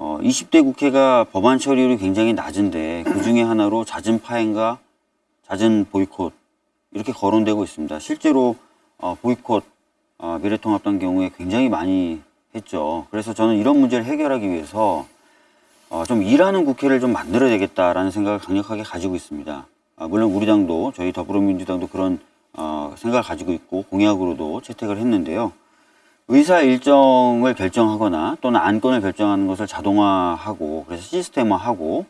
어, 20대 국회가 법안 처리율이 굉장히 낮은데 그 중에 하나로 잦은 파행과 잦은 보이콧 이렇게 거론되고 있습니다. 실제로 어, 보이콧 어, 미래통합당 경우에 굉장히 많이 했죠. 그래서 저는 이런 문제를 해결하기 위해서 어, 좀 일하는 국회를 좀 만들어야 되겠다라는 생각을 강력하게 가지고 있습니다. 아, 물론 우리 당도 저희 더불어민주당도 그런 어, 생각을 가지고 있고 공약으로도 채택을 했는데요. 의사 일정을 결정하거나 또는 안건을 결정하는 것을 자동화하고 그래서 시스템화하고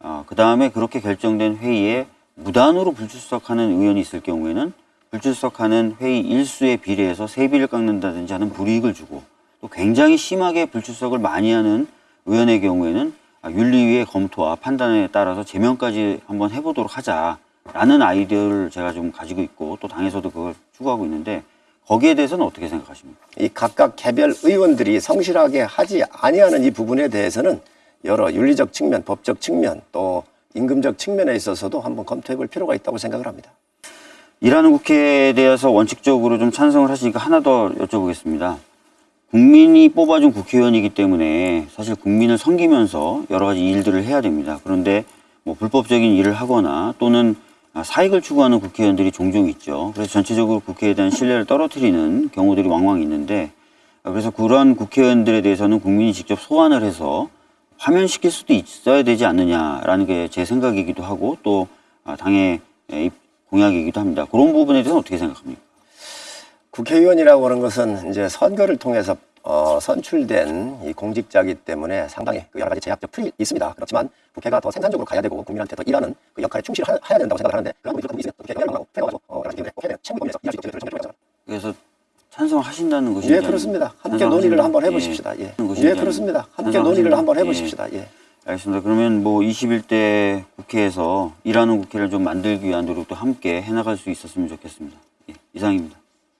어, 그 다음에 그렇게 결정된 회의에 무단으로 불출석하는 의원이 있을 경우에는 불출석하는 회의 일수에 비례해서 세비를 깎는다든지 하는 불이익을 주고 또 굉장히 심하게 불출석을 많이 하는 의원의 경우에는 아, 윤리위의 검토와 판단에 따라서 제명까지 한번 해보도록 하자라는 아이디어를 제가 좀 가지고 있고 또 당에서도 그걸 추구하고 있는데 거기에 대해서는 어떻게 생각하십니까? 이 각각 개별 의원들이 성실하게 하지 아니하는 이 부분에 대해서는 여러 윤리적 측면, 법적 측면, 또 임금적 측면에 있어서도 한번 검토해 볼 필요가 있다고 생각을 합니다. 일하는 국회에 대해서 원칙적으로 좀 찬성을 하시니까 하나 더 여쭤보겠습니다. 국민이 뽑아준 국회의원이기 때문에 사실 국민을 섬기면서 여러 가지 일들을 해야 됩니다. 그런데 뭐 불법적인 일을 하거나 또는 아, 사익을 추구하는 국회의원들이 종종 있죠. 그래서 전체적으로 국회에 대한 신뢰를 떨어뜨리는 경우들이 왕왕 있는데 아, 그래서 그런 국회의원들에 대해서는 국민이 직접 소환을 해서 파면시킬 수도 있어야 되지 않느냐라는 게 제 생각이기도 하고 또 아, 당의 입- 공약이기도 합니다. 그런 부분에 대해서는 어떻게 생각합니까? 국회의원이라고 하는 것은 이제 선거를 통해서 어, 선출된 이 공직자이기 때문에 상당히 그 여러 가지 제약적 틀이 있습니다. 그렇지만 국회가 더 생산적으로 가야 되고 국민한테 더 일하는 그 역할에 충실해야 된다고 생각을 하는데 그런 부분이 있으면 국회가 영향을 가지고 어, 여러 가지 때문에 국회는 책임을 면에서 일할 수 있도록 저는 정말 그래서 찬성하신다는 것인지 예, 그렇습니다. 함께 논의를 한번 예. 해보십시다. 예, 예, 그렇습니다. 함께? 논의를 한번 예. 해보십시다. 예. 알겠습니다. 그러면 뭐 21대 국회에서 일하는 국회를 좀 만들기 위한 노력도 함께 해나갈 수 있었으면 좋겠습니다. 예, 이상입니다.